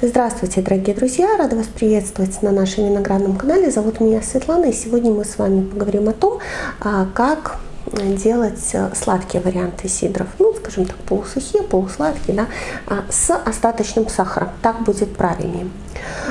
Здравствуйте, дорогие друзья! Рада вас приветствовать на нашем виноградном канале. Зовут меня Светлана, и сегодня мы с вами поговорим о том, а, как делать э, сладкие варианты сидров, ну, скажем так, полусухие, полусладкие, да, а, с остаточным сахаром. Так будет правильнее.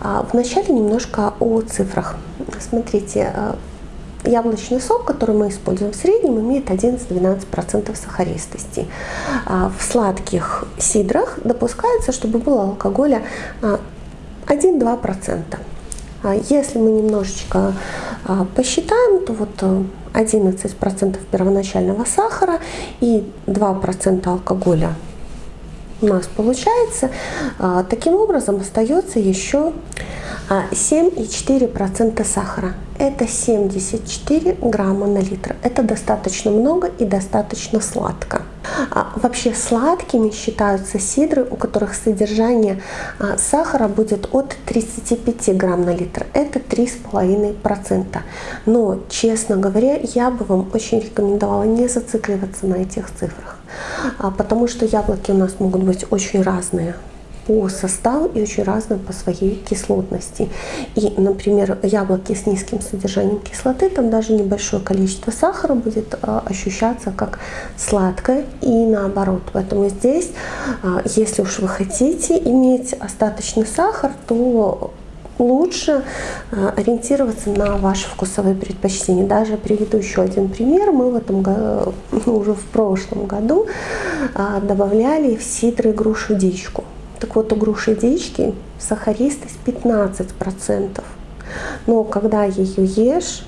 А, вначале немножко о цифрах. Смотрите, яблочный сок, который мы используем в среднем, имеет 11-12% сахаристости. А, в сладких сидрах допускается, чтобы было алкоголя 1-2%. А, если мы немножечко а, посчитаем, то вот 11% э, первоначального сахара и 2% алкоголя у нас получается. Таким образом остается еще 7,4% сахара. Это 74 грамма на литр. Это достаточно много и достаточно сладко. А вообще сладкими считаются сидры, у которых содержание а, сахара будет от 35 грамм на литр. Это 3,5%. Но, честно говоря, я бы вам очень рекомендовала не зацикливаться на этих цифрах. А, потому что яблоки у нас могут быть очень разные по составу и очень разные по своей кислотности. И, например, яблоки с низким содержанием кислоты, там даже небольшое количество сахара будет а, ощущаться как сладкое и наоборот. Поэтому здесь, а, если уж вы хотите иметь остаточный сахар, то лучше а, ориентироваться на ваши вкусовые предпочтения. Даже приведу еще один пример. Мы в этом уже в прошлом году добавляли в сидры грушу дичку. Так вот, у груши дички сахаристость 15%. Но когда ее ешь,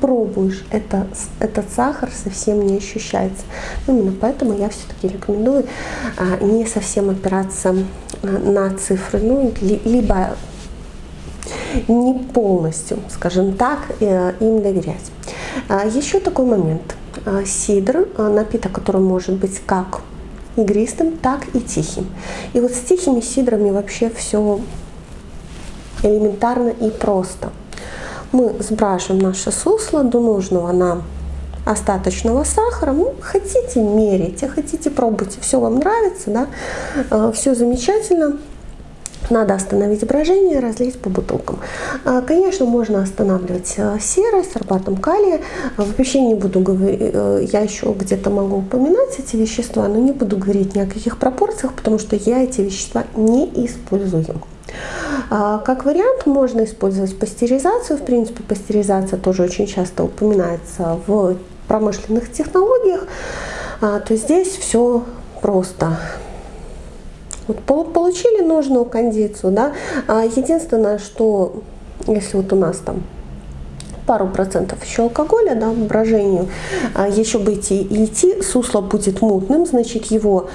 пробуешь, это, этот сахар совсем не ощущается. Именно поэтому я все-таки рекомендую а, не совсем опираться а, на цифры, ну, ли, либо не полностью, скажем так, э, им доверять. А, еще такой момент. А, сидр, а, напиток, который может быть как игристым, так и тихим. И вот с тихими сидрами вообще все элементарно и просто. Мы сбрасываем наше сусло до нужного нам остаточного сахара. Ну, хотите мерите, хотите пробуйте, все вам нравится, да, э, все замечательно. Надо остановить брожение, разлить по бутылкам. А, конечно, можно останавливать э, серой, сорбатом калия. Вообще не буду говорить, э, я еще где-то могу упоминать эти вещества, но не буду говорить ни о каких пропорциях, потому что я эти вещества не использую. А, как вариант можно использовать пастеризацию. В принципе, пастеризация тоже очень часто упоминается в промышленных технологиях. А, то здесь все просто. Вот получили нужную кондицию, да. А единственное, что если вот у нас там пару процентов еще алкоголя, да, брожению, а еще бы идти, идти, сусло будет мутным, значит его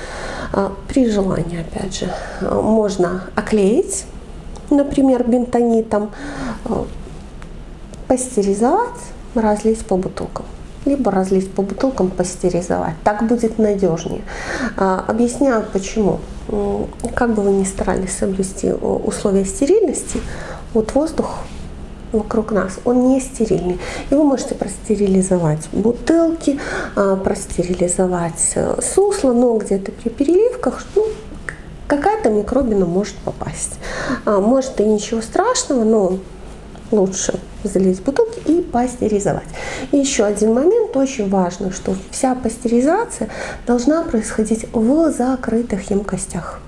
а, при желании, опять же, можно оклеить, например, бентонитом, пастеризовать, разлить по бутылкам либо разлить по бутылкам, пастеризовать. Так будет надежнее. Объясняю почему как бы вы ни старались соблюсти условия стерильности, вот воздух вокруг нас, он не стерильный. И вы можете простерилизовать бутылки, а, простерилизовать э, сусло, но где-то при переливках ну, какая-то микробина может попасть. А, может и ничего страшного, но лучше залить бутылки и пастеризовать. И еще один момент очень важный, что вся пастеризация должна происходить в закрытых емкостях,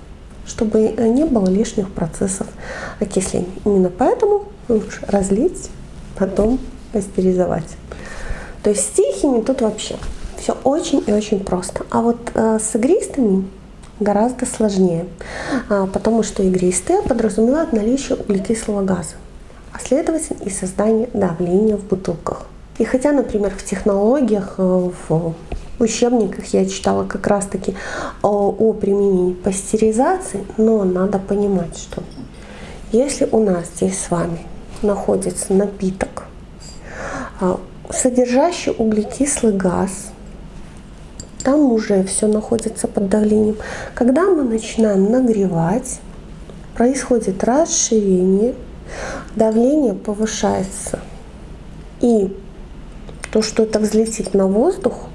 чтобы не было лишних процессов окисления. Именно поэтому лучше разлить, потом пастеризовать. То есть с тихими тут вообще все очень и очень просто. А вот э, с игристыми гораздо сложнее, а, потому что игристые подразумевают наличие углекислого газа следовательно и создание давления в бутылках. И хотя, например, в технологиях, э, в учебниках я читала как раз-таки о, о применении пастеризации, но надо понимать, что если у нас здесь с вами находится напиток, э, содержащий углекислый газ, там уже все находится под давлением. Когда мы начинаем нагревать, происходит расширение давление повышается. И то, что это взлетит на воздух,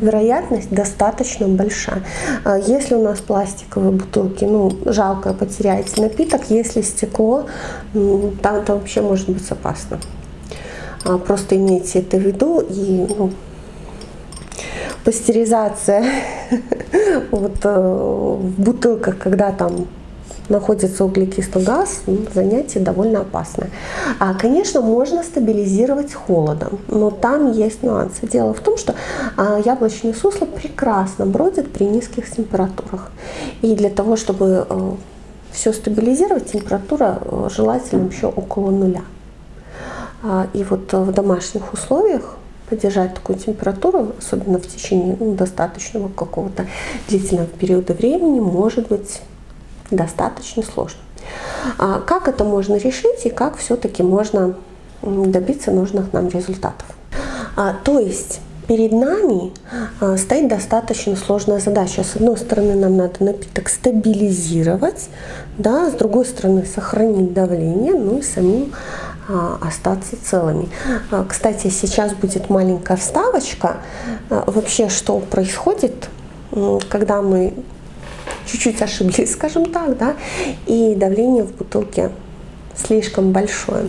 вероятность достаточно большая. А если у нас пластиковые бутылки, ну, жалко потеряете напиток, если стекло, там это вообще может быть опасно. А, просто имейте это в виду и ну, пастеризация вот, э, в бутылках, когда там находится углекислый газ, ну, занятие довольно опасное. А, конечно, можно стабилизировать холодом, но там есть нюансы. Дело в том, что а, яблочные сусло прекрасно бродят при низких температурах. И для того, чтобы а, все стабилизировать, температура а, желательно еще около нуля. А, и вот в домашних условиях поддержать такую температуру, особенно в течение ну, достаточного какого-то длительного периода времени, может быть достаточно сложно. А как это можно решить и как все-таки можно добиться нужных нам результатов? А, то есть перед нами а, стоит достаточно сложная задача. С одной стороны, нам надо напиток стабилизировать, да, с другой стороны, сохранить давление, ну и самим а, остаться целыми. А, кстати, сейчас будет маленькая вставочка. Вообще, что происходит, когда мы чуть-чуть ошиблись, скажем так, да, и давление в бутылке слишком большое.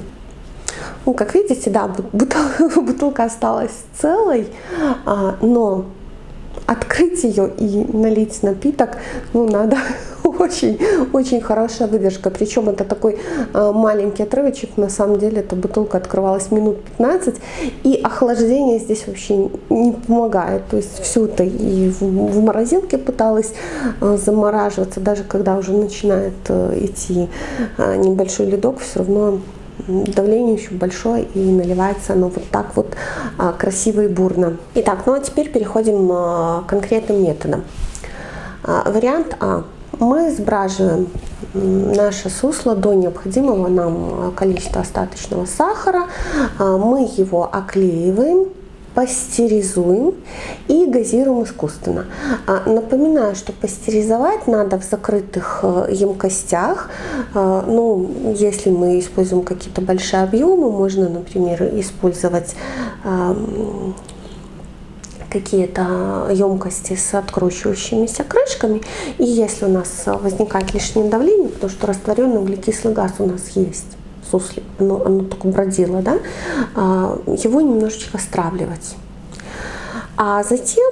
Ну, как видите, да, бутылка, бутылка осталась целой, но открыть ее и налить напиток, ну, надо очень-очень хорошая выдержка. Причем это такой э, маленький отрывочек, на самом деле эта бутылка открывалась минут 15, и охлаждение здесь вообще не помогает. То есть все это и в, морозилке пыталась э, замораживаться, даже когда уже начинает э, идти небольшой ледок, все равно давление еще большое и наливается оно вот так вот а, красиво и бурно. Итак, ну а теперь переходим а, к конкретным методам. А, вариант А. Мы сбраживаем наше сусло до необходимого нам количества остаточного сахара, мы его оклеиваем пастеризуем и газируем искусственно. А, напоминаю, что пастеризовать надо в закрытых э, емкостях. А, ну, если мы используем какие-то большие объемы, можно, например, использовать какие-то емкости с откручивающимися крышками. И если у нас возникает лишнее давление, потому что растворенный углекислый газ у нас есть, суслик, оно, оно только бродило, да, а, его немножечко стравливать. А затем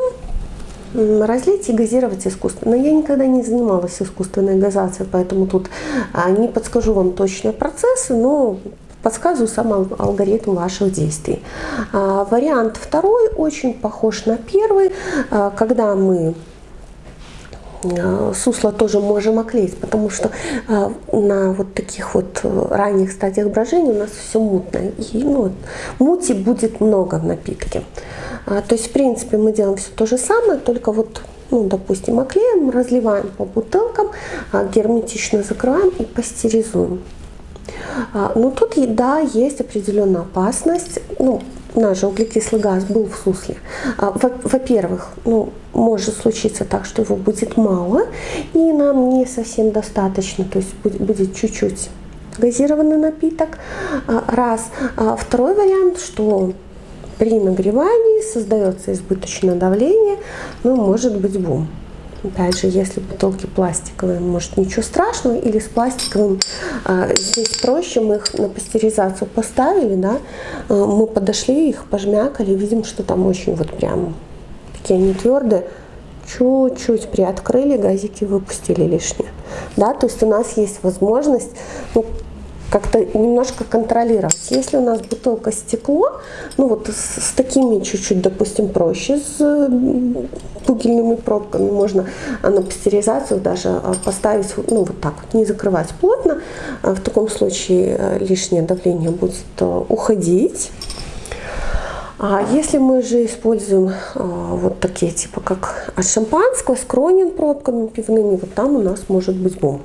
разлить и газировать искусственно. Но я никогда не занималась искусственной газацией, поэтому тут а, не подскажу вам точные процессы, но подсказываю сам алгоритм ваших действий. А, вариант второй очень похож на первый, когда мы Э, сусло тоже можем оклеить, потому что на вот таких вот э, ранних стадиях брожения у нас все мутное. И ну, мути будет много в напитке. А, то есть, в принципе, мы делаем все то же самое, только вот, ну, допустим, оклеим, разливаем по бутылкам, а, герметично закрываем и пастеризуем. А, но тут, да, есть определенная опасность. Ну, наш же углекислый газ был в сусле. Во-первых, ну, может случиться так, что его будет мало, и нам не совсем достаточно, то есть будет чуть-чуть газированный напиток. А, раз. А второй вариант, что при нагревании создается избыточное давление, ну, может быть бум. Же, если бутылки пластиковые, может ничего страшного, или с пластиковым а, здесь проще, мы их на пастеризацию поставили, да, а, мы подошли, их пожмякали, видим, что там очень вот прям такие они твердые, чуть-чуть приоткрыли, газики выпустили лишнее. Да, то есть у нас есть возможность ну, как-то немножко контролировать. Если у нас бутылка стекло, ну вот с, с такими чуть-чуть, допустим, проще, с пугельными пробками можно на пастеризацию даже а, поставить, ну вот так вот, не закрывать плотно. А в таком случае э, лишнее давление будет э, уходить. А если мы же используем а, вот такие типа как от шампанского с кронин пробками пивными, вот там у нас может быть бум.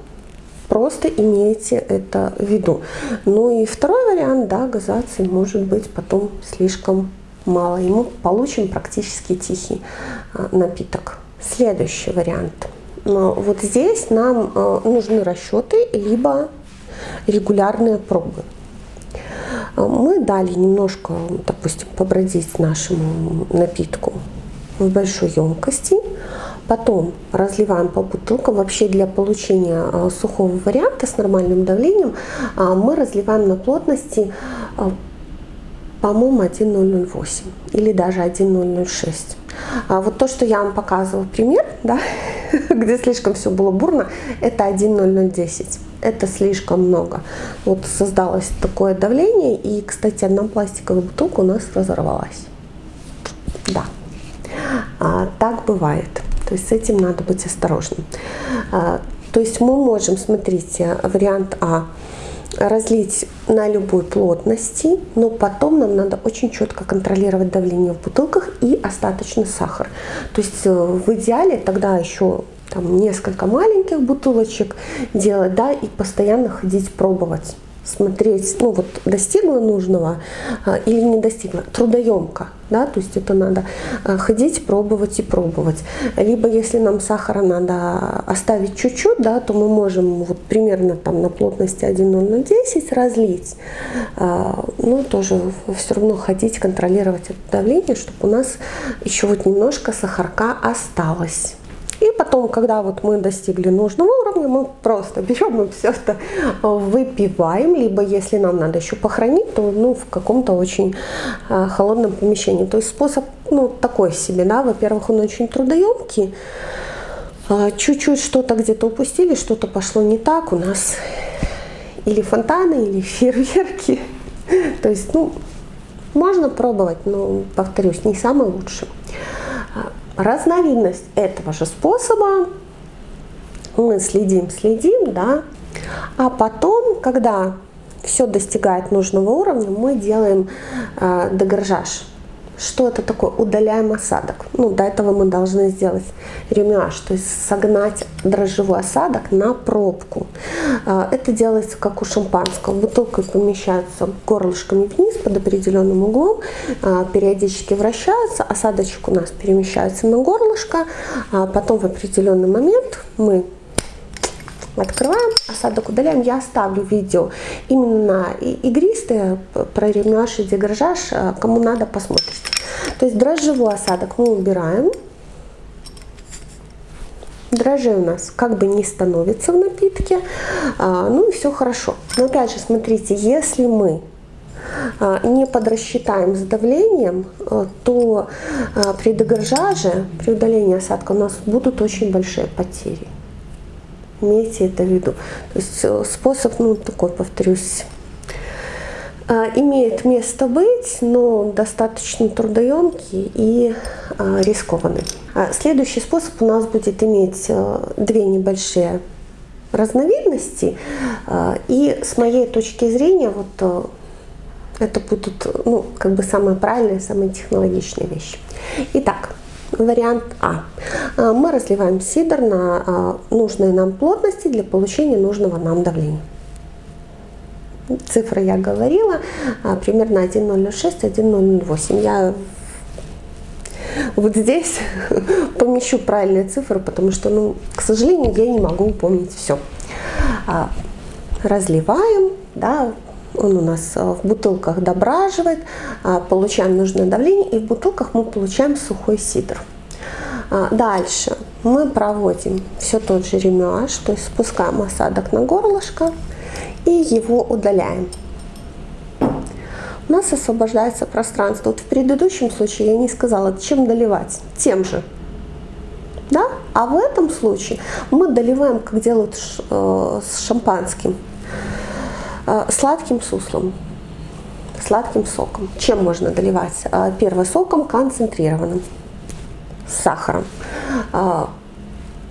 Просто имейте это в виду. Ну и второй вариант, да, газации может быть потом слишком мало. И мы получим практически тихий а, напиток. Следующий вариант. А, вот здесь нам а, нужны расчеты, либо регулярные пробы. Мы дали немножко, допустим, побродить нашему напитку в большой емкости, потом разливаем по бутылкам. Вообще для получения а, сухого варианта с нормальным давлением а, мы разливаем на плотности, а, по-моему, 1,008 или даже 1,006. А вот то, что я вам показывала пример, да, где слишком все было бурно, это 1,0010. Это слишком много. Вот создалось такое давление, и, кстати, одна пластиковая бутылка у нас разорвалась. Да, а, так бывает. То есть с этим надо быть осторожным. А, то есть мы можем, смотрите, вариант А разлить на любой плотности, но потом нам надо очень четко контролировать давление в бутылках и остаточный сахар. То есть э, в идеале тогда еще там несколько маленьких бутылочек делать, да, и постоянно ходить пробовать смотреть, ну вот достигла нужного а, или не достигла, трудоемко, да, то есть это надо а, ходить, пробовать и пробовать. Либо если нам сахара надо оставить чуть-чуть, да, то мы можем вот примерно там на плотности 1,0 на 10 разлить, а, ну тоже все равно ходить, контролировать это давление, чтобы у нас еще вот немножко сахарка осталось. И потом, когда вот мы достигли нужного уровня, мы просто берем и все это выпиваем, либо если нам надо еще похоронить, то ну, в каком-то очень э, холодном помещении. То есть способ ну, такой себе, да, во-первых, он очень трудоемкий, а, чуть-чуть что-то где-то упустили, что-то пошло не так, у нас или фонтаны, или фейерверки. То есть, ну, можно пробовать, но, повторюсь, не самое лучшее. Разновидность этого же способа мы следим, следим, да, а потом, когда все достигает нужного уровня, мы делаем э, дегоржаж. Что это такое? Удаляем осадок. Ну, до этого мы должны сделать ремюаж, то есть согнать дрожжевой осадок на пробку. А, это делается как у шампанского. Бутылка помещается горлышками вниз под определенным углом, а, периодически вращается, осадочек у нас перемещается на горлышко, а потом в определенный момент мы открываем, осадок удаляем. Я оставлю видео именно игристые про ремюаж и дегражаж, кому надо, посмотрите. То есть дрожжевой осадок мы убираем. Дрожжи у нас как бы не становится в напитке, ну и все хорошо. Но опять же, смотрите, если мы не подрасчитаем с давлением, то при дегоржаже, при удалении осадка у нас будут очень большие потери. Имейте это в виду. То есть э, способ, ну, такой, повторюсь, а, имеет место быть, но достаточно трудоемкий и а, рискованный. А, следующий способ у нас будет иметь две небольшие разновидности. И с моей точки зрения, вот это будут ну, как бы самые правильные, самые технологичные вещи. Итак, Вариант А. А, мы разливаем сидр на а, нужные нам плотности для получения нужного нам давления. Цифры я говорила, а, примерно 1,06, 1,08. Я вот здесь помещу правильные цифры, потому что, ну, к сожалению, я не могу помнить все. Разливаем, да, он у нас э, в бутылках дображивает, а, получаем нужное давление, и в бутылках мы получаем сухой сидр. А, дальше мы проводим все тот же ремюаж, то есть спускаем осадок на горлышко и его удаляем. У нас освобождается пространство. Вот в предыдущем случае я не сказала, чем доливать. Тем же. Да? А в этом случае мы доливаем, как делают э, с шампанским. Э, сладким суслом, сладким соком. Чем можно доливать? Э, первым соком концентрированным, с сахаром. Э,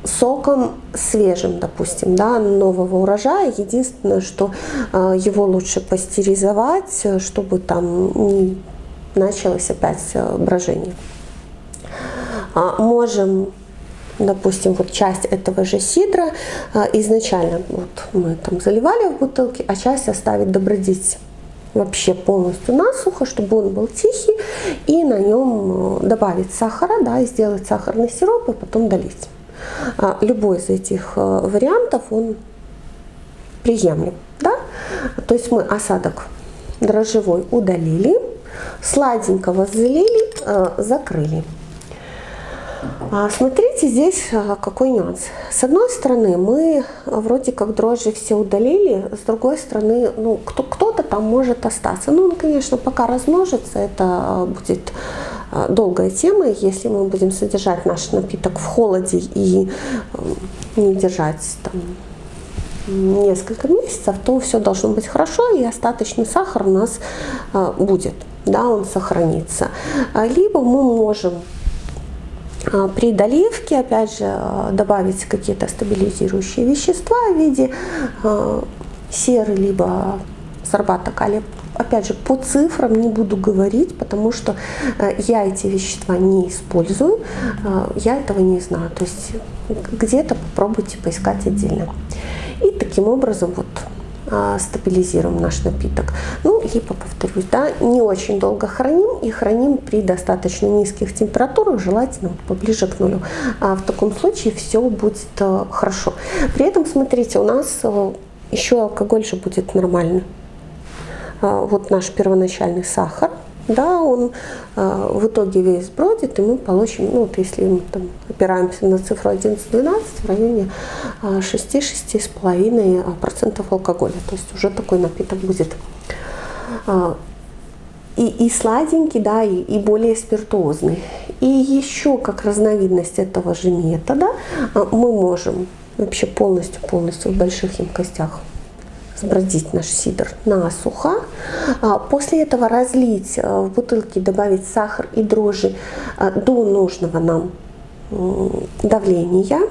соком свежим, допустим, да, нового урожая. Единственное, что его лучше пастеризовать, чтобы там не началось опять брожение. Можем допустим, вот часть этого же сидра а, изначально вот мы там заливали в бутылки, а часть оставить добродеть вообще полностью насухо, чтобы он был тихий, и на нем э, добавить сахара, да, и сделать сахарный сироп, и потом долить. А, любой из этих э, вариантов, он приемлем, да? То есть мы осадок дрожжевой удалили, сладенького залили, э, закрыли. А, смотрите, здесь а, какой нюанс. С одной стороны, мы вроде как дрожжи все удалили, с другой стороны, ну, кто-то там может остаться. Ну, он, конечно, пока размножится, это а, будет долгая тема. Если мы будем содержать наш напиток в холоде и не держать там несколько месяцев, то все должно быть хорошо, и остаточный сахар у нас будет, да, он сохранится. Либо мы можем а, при доливке, опять же, а, добавить какие-то стабилизирующие вещества в виде а, серы, либо сорбата калия. Опять же, по цифрам не буду говорить, потому что я эти вещества не использую, я этого не знаю. То есть где-то попробуйте поискать отдельно. И таким образом вот а, стабилизируем наш напиток. Ну, либо, повторюсь, да, не очень долго храним и храним при достаточно низких температурах, желательно поближе к нулю. А в таком случае все будет э, хорошо. При этом, смотрите, у нас э, еще алкоголь же будет нормальный. А, вот наш первоначальный сахар – да, он э, в итоге весь бродит, и мы получим, ну вот если мы там опираемся на цифру 11-12, в районе э, 6-6,5% алкоголя. То есть уже такой напиток будет э, и, и сладенький, да, и, и более спиртуозный. И еще как разновидность этого же метода мы можем вообще полностью-полностью в больших емкостях сбродить наш сидр насухо. А, после этого разлить э, в бутылки, добавить сахар и дрожжи э, до нужного нам давления.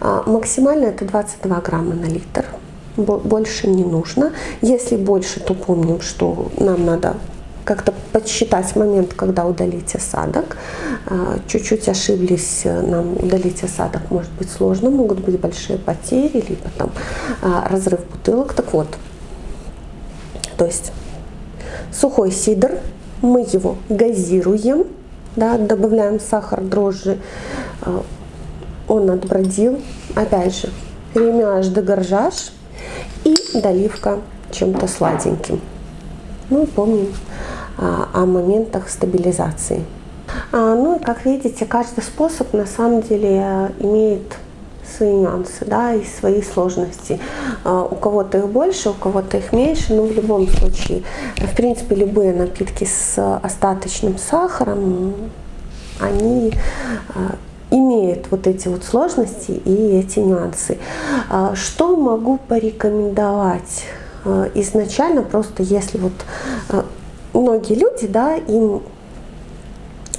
А, максимально это 22 грамма на литр. Больше не нужно. Если больше, то помним, что нам надо как-то подсчитать момент, когда удалить осадок. А, чуть-чуть ошиблись, э, нам удалить осадок может быть сложно, могут быть большие потери, либо там а, разрыв бутылок. Так вот, то есть сухой сидр, мы его газируем, да, добавляем сахар, дрожжи, а, он отбродил, опять же, ремяж де горжаж и доливка чем-то сладеньким. Ну, помним о моментах стабилизации. А, ну и как видите, каждый способ на самом деле э, имеет свои нюансы, да, и свои сложности. А, у кого-то их больше, у кого-то их меньше, но в любом случае, в принципе, любые напитки с остаточным сахаром, они имеют вот эти вот сложности и эти нюансы. Что могу порекомендовать? Изначально просто если вот многие люди, да, им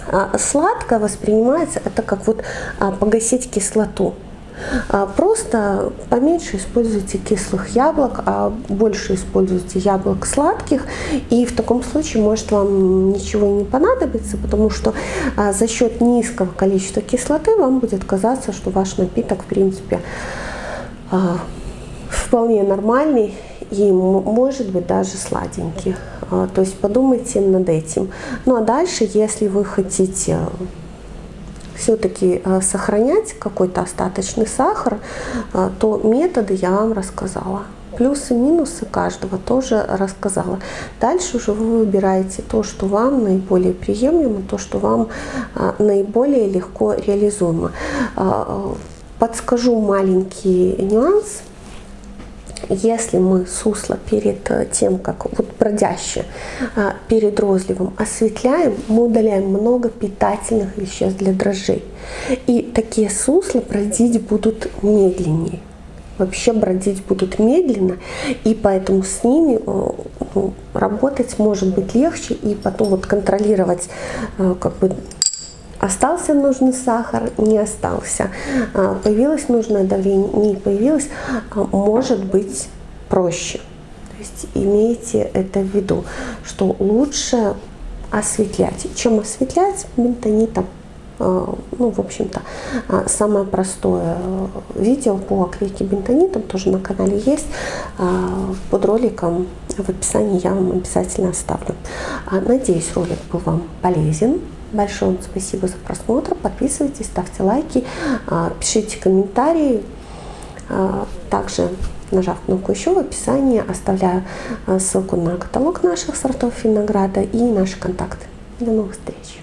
а, сладко воспринимается это как вот а, погасить кислоту. А, просто поменьше используйте кислых яблок, а больше используйте яблок сладких. И в таком случае может вам ничего не понадобится, потому что за счет низкого количества кислоты вам будет казаться, что ваш напиток в принципе вполне нормальный и может быть даже сладенький. А, то есть подумайте над этим. Ну а дальше, если вы хотите все-таки а, сохранять какой-то остаточный сахар, а, то методы я вам рассказала. Плюсы и минусы каждого тоже рассказала. Дальше уже вы выбираете то, что вам наиболее приемлемо, то, что вам наиболее легко реализуемо. Подскажу маленький нюанс – если мы сусло перед э, тем, как вот бродяще, э, перед розливом осветляем, мы удаляем много питательных веществ для дрожжей. И такие сусла бродить будут медленнее. Вообще бродить будут медленно, и поэтому с ними э, работать может быть легче, и потом вот контролировать как бы Остался нужный сахар, не остался. А, появилось нужное давление, не появилось, а, может быть проще. То есть имейте это в виду, что лучше осветлять. Чем осветлять бентонитом? А, ну, в общем-то, самое простое видео по оклейке бентонитом тоже на канале есть. Под роликом в описании я вам обязательно оставлю. Надеюсь, ролик был вам полезен. Большое вам спасибо за просмотр. Подписывайтесь, ставьте лайки, а, пишите комментарии. А, также нажав кнопку «Еще» в описании оставляю а, ссылку на каталог наших сортов винограда и наши контакты. До новых встреч!